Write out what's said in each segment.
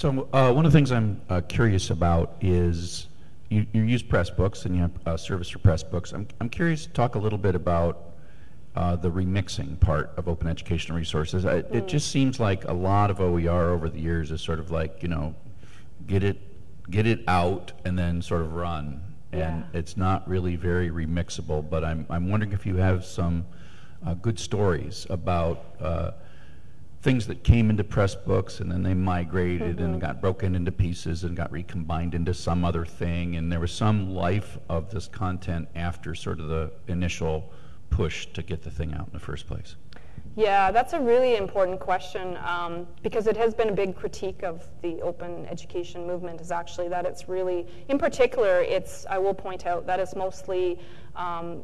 So uh, one of the things I'm uh, curious about is you, you use Pressbooks and you have a service for Pressbooks. I'm, I'm curious to talk a little bit about uh, the remixing part of open educational resources. I, mm. It just seems like a lot of OER over the years is sort of like, you know, get it, get it out and then sort of run. And yeah. it's not really very remixable, but I'm, I'm wondering if you have some uh, good stories about uh, things that came into Pressbooks and then they migrated mm-hmm. and got broken into pieces and got recombined into some other thing and there was some life of this content after sort of the initial push to get the thing out in the first place yeah that's a really important question um, because it has been a big critique of the open education movement is actually that it's really in particular it's i will point out that it's mostly um,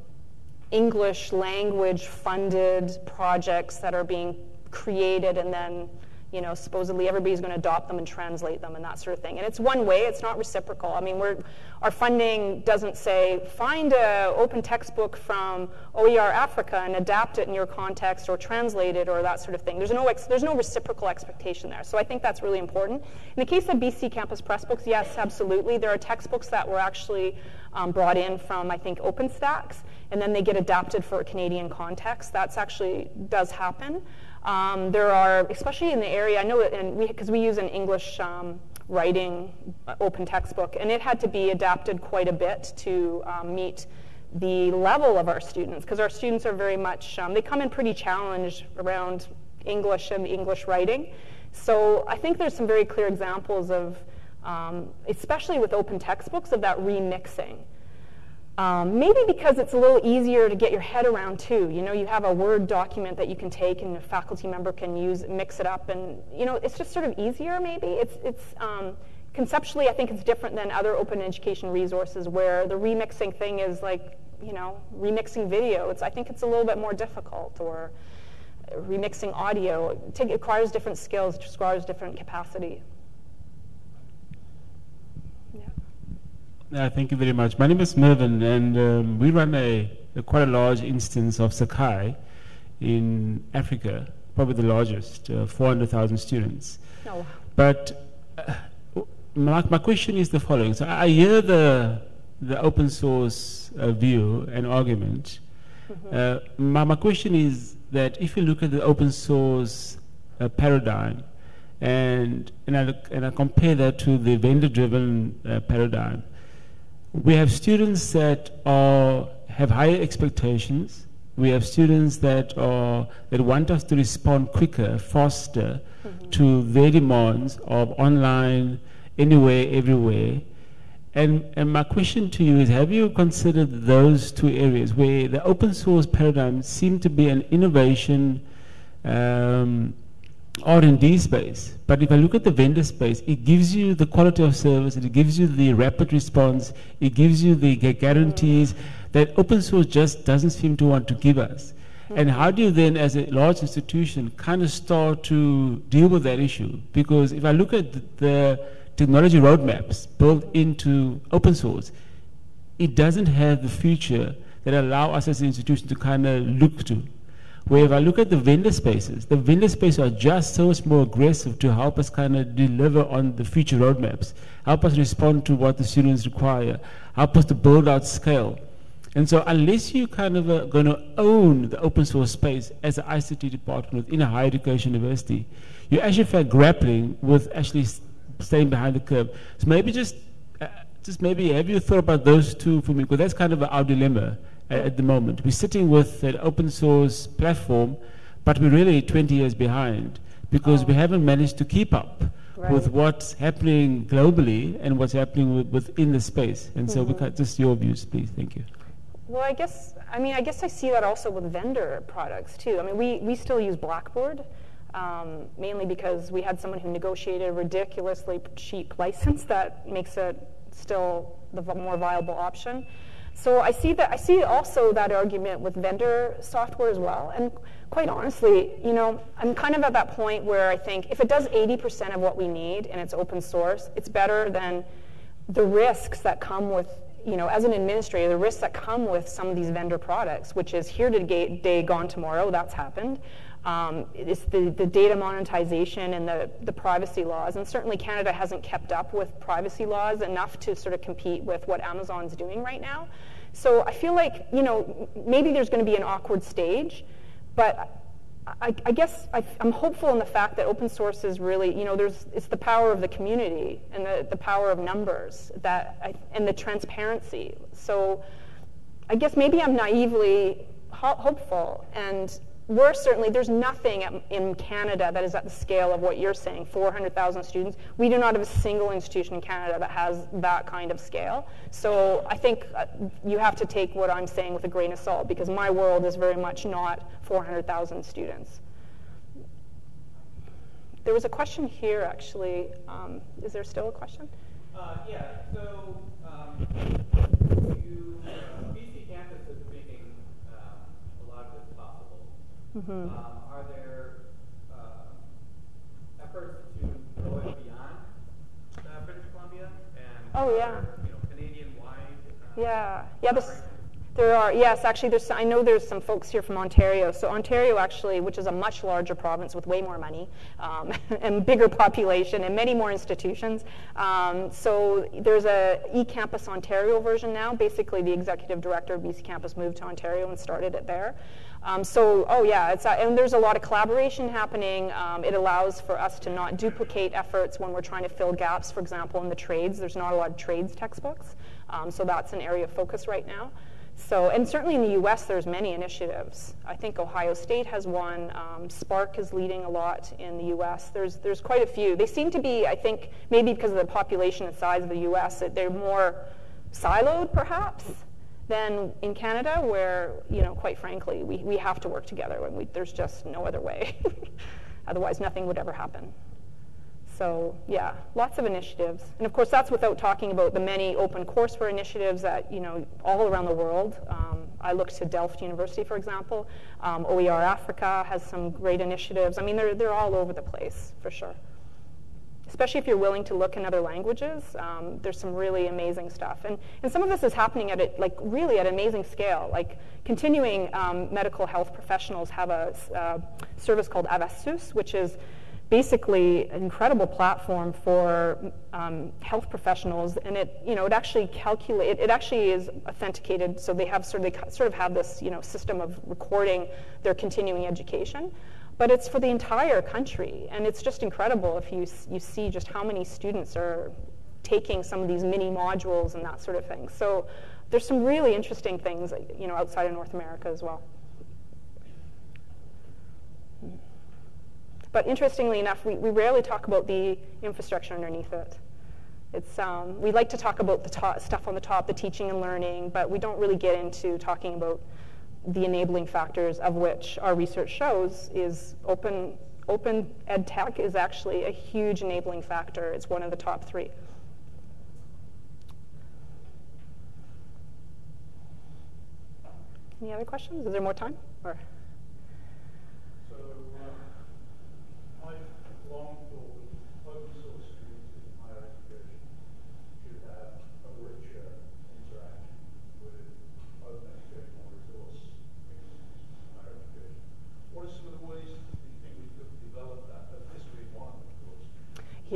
english language funded projects that are being created and then you know, supposedly everybody's going to adopt them and translate them and that sort of thing. And it's one way, it's not reciprocal. I mean, we're, our funding doesn't say, find an open textbook from OER Africa and adapt it in your context or translate it or that sort of thing. There's no, there's no reciprocal expectation there. So I think that's really important. In the case of BC Campus Pressbooks, yes, absolutely. There are textbooks that were actually um, brought in from, I think, OpenStax, and then they get adapted for a Canadian context. That's actually does happen. Um, there are, especially in the area, I know, and because we, we, use an English um, writing uh, open textbook, and it had to be adapted quite a bit to um, meet the level of our students, because our students are very much, um, they come in pretty challenged around English and English writing. So I think there's some very clear examples of, um, especially with open textbooks, of that remixing. Um, maybe because it's a little easier to get your head around too. You know, you have a Word document that you can take and a faculty member can use, mix it up, and you know, it's just sort of easier. Maybe it's it's um, conceptually, I think it's different than other open education resources where the remixing thing is like, you know, remixing video. It's I think it's a little bit more difficult or remixing audio. It, requires different skills, it requires different capacity. Uh, thank you very much. My name is Mervin, and um, we run a, a, quite a large instance of Sakai in Africa, probably the largest, uh, 400,000 students. Oh. But uh, my, my question is the following. So I hear the, the open source uh, view and argument. Mm-hmm. my, my question is that if you look at the open source uh, paradigm, and, and, I, and I compare that to the vendor driven uh, paradigm, we have students that are, have higher expectations. We have students that, are, that want us to respond quicker, faster mm-hmm. to their demands of online, anywhere, everywhere. And, and my question to you is have you considered those two areas where the open source paradigm seemed to be an innovation um, R&D space. But if I look at the vendor space, it gives you the quality of service, it gives you the rapid response, it gives you the guarantees that open source just doesn't seem to want to give us. Hmm. And how do you then, as a large institution, kind of start to deal with that issue? Because if I look at the technology roadmaps built into open source, it doesn't have the future that allow us as an institution to kind of look to. Where if I look at the vendor spaces, the vendor spaces are just so much more aggressive to help us kind of deliver on the future roadmaps, help us respond to what the students require, help us to build out scale. And so unless you kind of are going to own the open source space as an ICT department within a higher education university, you actually feel grappling with actually staying behind the curve. So maybe just, uh, just maybe have you thought about those two for me? Because that's kind of our dilemma at the moment. We're sitting with an open source platform, but we're really 20 years behind because oh. we haven't managed to keep up right. with what's happening globally and what's happening with, within the space. And mm-hmm. so, we mm-hmm. just your views, please. Thank you. Well, I guess I mean I guess I see that also with vendor products too. I mean, we we still use Blackboard. Um, mainly because we had someone who negotiated a ridiculously cheap license that makes it still the more viable option. So I see that I see also that argument with vendor software as well. And quite honestly, you know, I'm kind of at that point where I think if it does 80% of what we need and it's open source, it's better than the risks that come with, you know, as an administrator, the risks that come with some of these vendor products, which is here today, gone tomorrow, that's happened. Um, it's the, the data monetization and the, the privacy laws. And certainly Canada hasn't kept up with privacy laws enough to sort of compete with what Amazon's doing right now. So I feel like, you know, maybe there's going to be an awkward stage, but I, I guess I, am hopeful in the fact that open source is really, you know, there's, it's the power of the community and the, the power of numbers that I, and the transparency. So I guess maybe I'm naively ho- hopeful and we're certainly, there's nothing at, in Canada that is at the scale of what you're saying 400,000 students. We do not have a single institution in Canada that has that kind of scale. So I think uh, you have to take what I'm saying with a grain of salt because my world is very much not 400,000 students. There was a question here actually. Um, is there still a question? Uh, yeah, so um, you, uh, BC campus is making uh, a lot of this possible. Mm-hmm. Um, are there uh, efforts to go beyond uh, British Columbia and oh yeah, you know, Canadian wide? Uh, yeah, yeah. There are, yes, actually, there's, I know there's some folks here from Ontario. So Ontario actually, which is a much larger province with way more money um, and bigger population and many more institutions. Um, so there's a eCampus Ontario version now. Basically, the executive director of BC Campus moved to Ontario and started it there. Um, so, oh yeah, it's, uh, and there's a lot of collaboration happening. Um, it allows for us to not duplicate efforts when we're trying to fill gaps, for example, in the trades. There's not a lot of trades textbooks. Um, so that's an area of focus right now. So, and certainly in the U.S., there's many initiatives. I think Ohio State has one. Um, SPARC is leading a lot in the U.S. There's there's quite a few. They seem to be, I think, maybe because of the population and size of the U.S., that they're more siloed, perhaps, than in Canada, where you know, quite frankly, we we have to work together. We, there's just no other way. Otherwise, nothing would ever happen. So yeah, lots of initiatives. And of course, that's without talking about the many open courseware initiatives that, you know, all around the world. Um, I look to Delft University, for example. Um, OER Africa has some great initiatives. I mean, they're, they're all over the place, for sure. Especially if you're willing to look in other languages, um, there's some really amazing stuff. And, and some of this is happening at, a, like, really at an amazing scale. Like, continuing um, medical health professionals have a uh, service called AVASUS, which is basically an incredible platform for um, health professionals, and it you know it actually calculate it actually is authenticated, so they have sort of they sort of have this you know system of recording their continuing education. But it's for the entire country, and it's just incredible if you you see just how many students are taking some of these mini modules and that sort of thing. So there's some really interesting things you know outside of North America as well. But interestingly enough, we, we rarely talk about the infrastructure underneath it. It's, um, we like to talk about the stuff on the top, the teaching and learning, but we don't really get into talking about the enabling factors of which our research shows is open, open ed tech is actually a huge enabling factor. It's one of the top three. Any other questions? Is there more time? Or?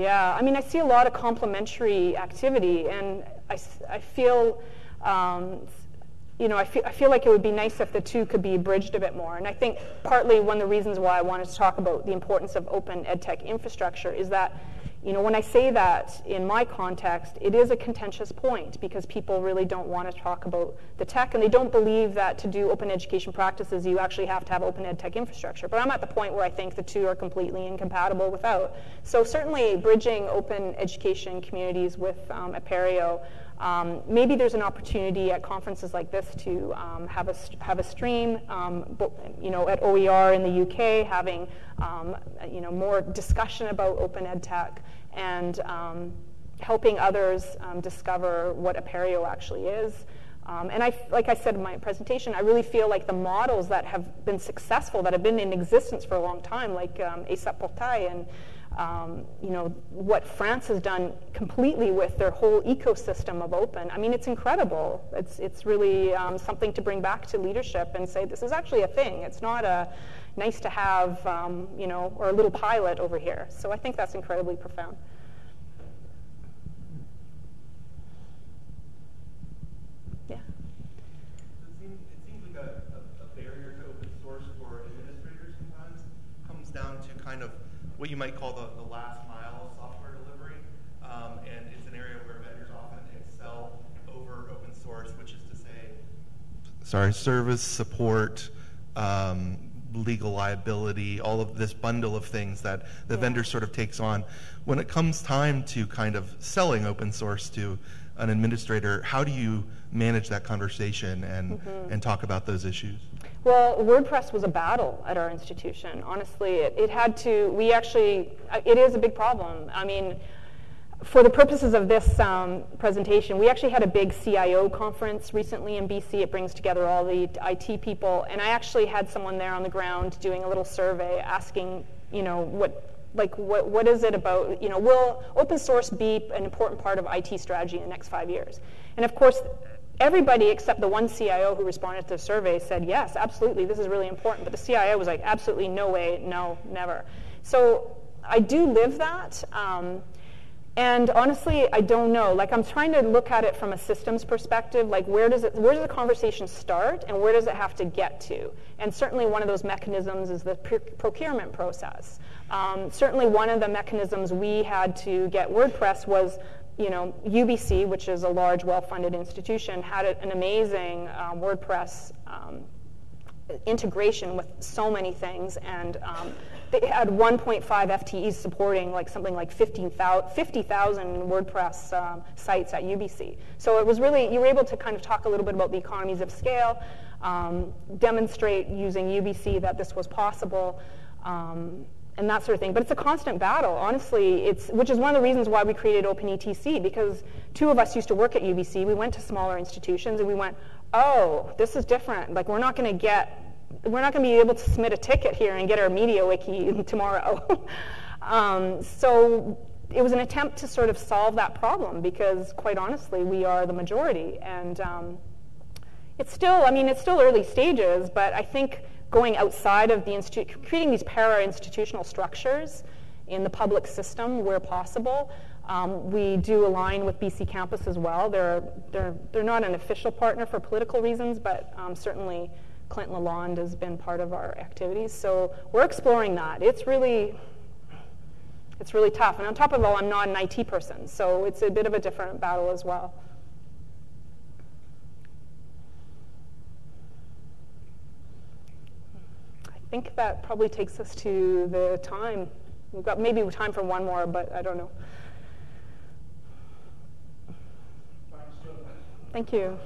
Yeah, I mean, I see a lot of complementary activity, and I, I feel, um, you know, I feel, I feel like it would be nice if the two could be bridged a bit more. And I think partly one of the reasons why I wanted to talk about the importance of open edtech infrastructure is that you know, when I say that in my context, it is a contentious point because people really don't want to talk about the tech and they don't believe that to do open education practices, you actually have to have open ed tech infrastructure. But I'm at the point where I think the two are completely incompatible without. So certainly bridging open education communities with um, Apereo um, maybe there's an opportunity at conferences like this to um, have, a, have a stream, um, you know, at OER in the UK, having, um, you know, more discussion about open ed tech and um, helping others um, discover what Apereo actually is. and I, like I said in my presentation, I really feel like the models that have been successful, that have been in existence for a long time, like um, ESUP Portail and um, you know, what France has done completely with their whole ecosystem of open. I mean, it's incredible. It's, it's really um, something to bring back to leadership and say, this is actually a thing. It's not a nice to have, um, you know, or a little pilot over here. So I think that's incredibly profound. Yeah. It seems, it seems like a, a, a barrier to open source for administrators sometimes comes down to kind of what you might call the, the last mile of software delivery. Um, and it's an area where vendors often excel over open source, which is to say, sorry, service, support, um, legal liability, all of this bundle of things that the Yeah. vendor sort of takes on. When it comes time to kind of selling open source to an administrator, how do you manage that conversation and, Mm-hmm. and talk about those issues? Well, WordPress was a battle at our institution. Honestly, it, it had to, we actually, uh, it is a big problem. I mean, for the purposes of this um, presentation, we actually had a big CIO conference recently in BC. It brings together all the IT people, and I actually had someone there on the ground doing a little survey asking, you know, what, like, what, what is it about, you know, will open source be an important part of IT strategy in the next five years? And of course, everybody except the one CIO who responded to the survey said, yes, absolutely, this is really important. But the CIO was like, absolutely no way, no, never. So I do live that. Um, and honestly, I don't know. Like I'm trying to look at it from a systems perspective. Like where does it, where does the conversation start, and where does it have to get to? And certainly one of those mechanisms is the pr- procurement process. Um, certainly one of the mechanisms we had to get WordPress was, you know, UBC, which is a large, well-funded institution, had an amazing uh, WordPress. Um, integration with so many things, and um, they had 1.5 FTEs supporting like something like 15,000 50,000 WordPress um, sites at UBC. So it was really you were able to kind of talk a little bit about the economies of scale, um, demonstrate using UBC that this was possible. Um, and that sort of thing. But it's a constant battle, honestly. It's which is one of the reasons why we created OpenETC because two of us used to work at UBC. We went to smaller institutions and we went, oh, this is different. Like we're not going to get, we're not going to be able to submit a ticket here and get our MediaWiki tomorrow. um, so it was an attempt to sort of solve that problem because, quite honestly, we are the majority and. Um, it's still, I mean, it's still early stages, but I think going outside of the institute, creating these para-institutional structures in the public system where possible. Um, we do align with BC Campus as well. They're, they're, they're not an official partner for political reasons, but um, certainly Clinton Lalonde has been part of our activities. So we're exploring that. It's really, it's really tough. And on top of all, I'm not an IT person, so it's a bit of a different battle as well. Think that probably takes us to the time. We've got maybe time for one more, but I don't know. Thank you.